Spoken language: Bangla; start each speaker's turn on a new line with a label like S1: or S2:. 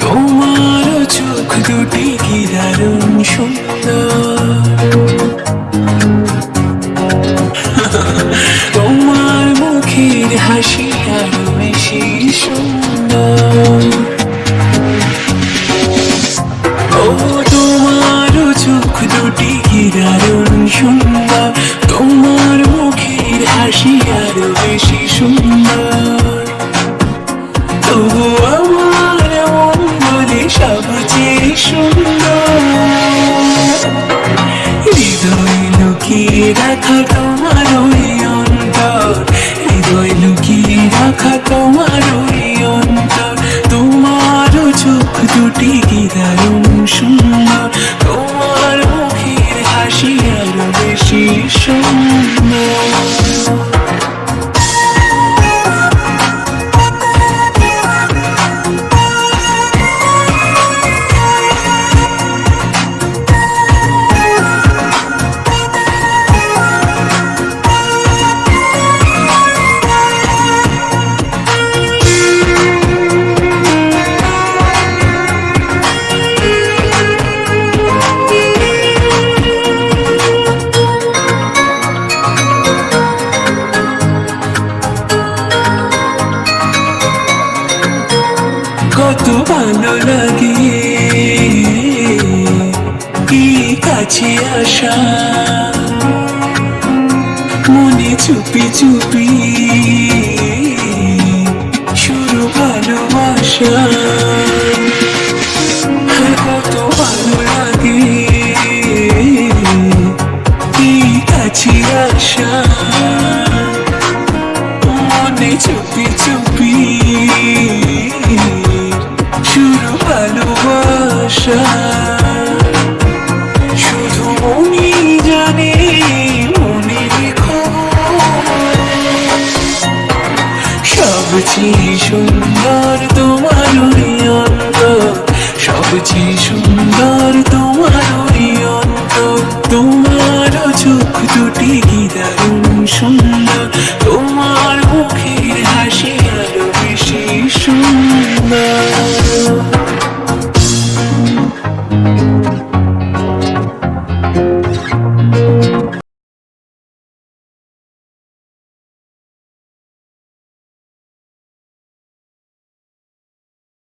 S1: তোমার চোখ দুটি কি তোমার মুখের হাসি আরও বেশি সুন্দর। ও তোমার চোখ দুটি কি দারুণ সুন্দর? তোমার হাসি আরও বেশি সুন্দর। তবু আমার মন বলে সবচেয়ে সুন্দর। হৃদয় লুকিয়ে রাখা তোমার ওই অন্তর। হৃদয় লুকিয়ে রাখা তোমার ওই অন্তর। তোমার চোখ দুটি কি দারুণ সুন্দর। তোমার মুখের হাসি আরও বেশি সুন্দর। কত ভালো লাগে কি কাছে আসা। মনে চুপি চুপি শুরু ভালোবাসা। কত ভালো লাগে কি কাছে আসা। মনে চুপি চুপি সবচেয়ে সুন্দর তোমার অন্ত সুন্দর তোমার অন্ত তোমার চোখ দুটি কি দারুণ সুন্দর। তোমার মুখের হাসি আরও বেশি সুন্দর।